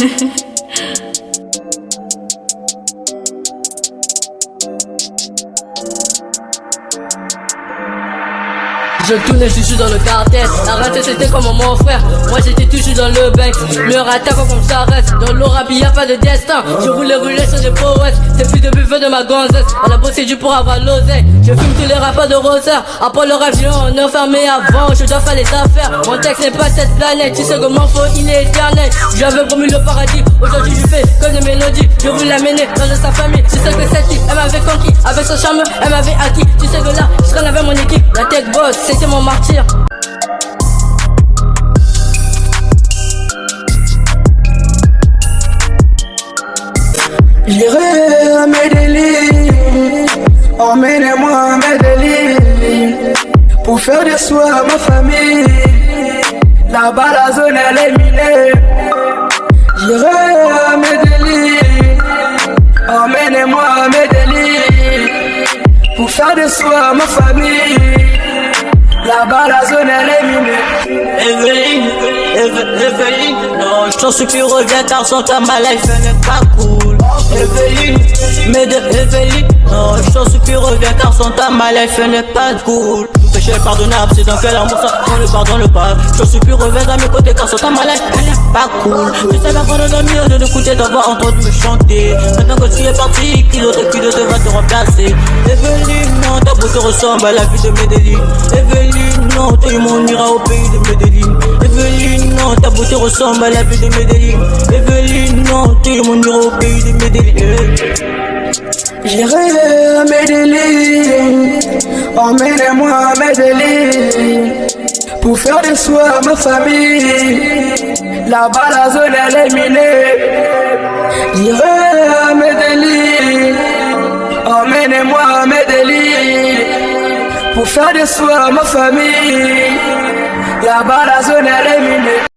@웃음 Je tournais toujours dans le cartel La race c'était comme mon frère. Moi j'étais toujours dans le bec Me rattaque comme ça reste Dans l'aura y'a pas de destin. Je voulais rouler sur des poètes C'est plus de buffet de ma gonzesse. Elle a bossé du pour avoir l'oseille Je fume tous les rappeurs de Rosa Après le avion on est enfermé avant. Je dois faire les affaires. Mon texte n'est pas cette planète. Tu sais comment faut il est éternel J'avais promis le paradis. Aujourd'hui je fais que des mélodies. Je voulais l'amener dans sa famille. Tu sais que cette fille elle m'avait conquis. Avec son charme elle m'avait acquis La tech boss c'est mon martyr. J'irai à Medellin, emmenez-moi à Medellin, pour faire des soins à ma famille. Là-bas la zone elle est minée. J'irai pour faire des soins à ma famille. Là-bas, la zone elle est minée. Evelyne, Evelyne, non, j'en supplie, reviens car sans ta maladie, n'est pas cool. Evelyne, mais de Evelyne, non, j'en supplie, reviens car sans ta maladie, n'est pas cool. Péché pardonnable, c'est dans quel amour ça on le pardonne pas. Je suis plus reviens à mes côtés car sans ta maladie, elle n'est pas cool. Je sais pas prendre le mieux de écouter ta voix entendu me chanter. Maintenant que tu es parti, qui d'autre qui d'autre va te remplacer. Evelyne, non, ta beauté ressemble à la vie de Medellin. Evelyne, non, tout le monde ira au pays de Medellin. Evelyne, non, ta beauté ressemble à la vie de Medellin. Evelyne, non, tout le monde ira au pays de Medellin. J'irai à Medellin, emmène-moi à Medellin, pour faire des soins à ma famille. Là-bas la zone elle est minée. J'irai à Medellin, emmène-moi à Medellin, pour faire des soins à ma famille. Là-bas la zone elle est minée.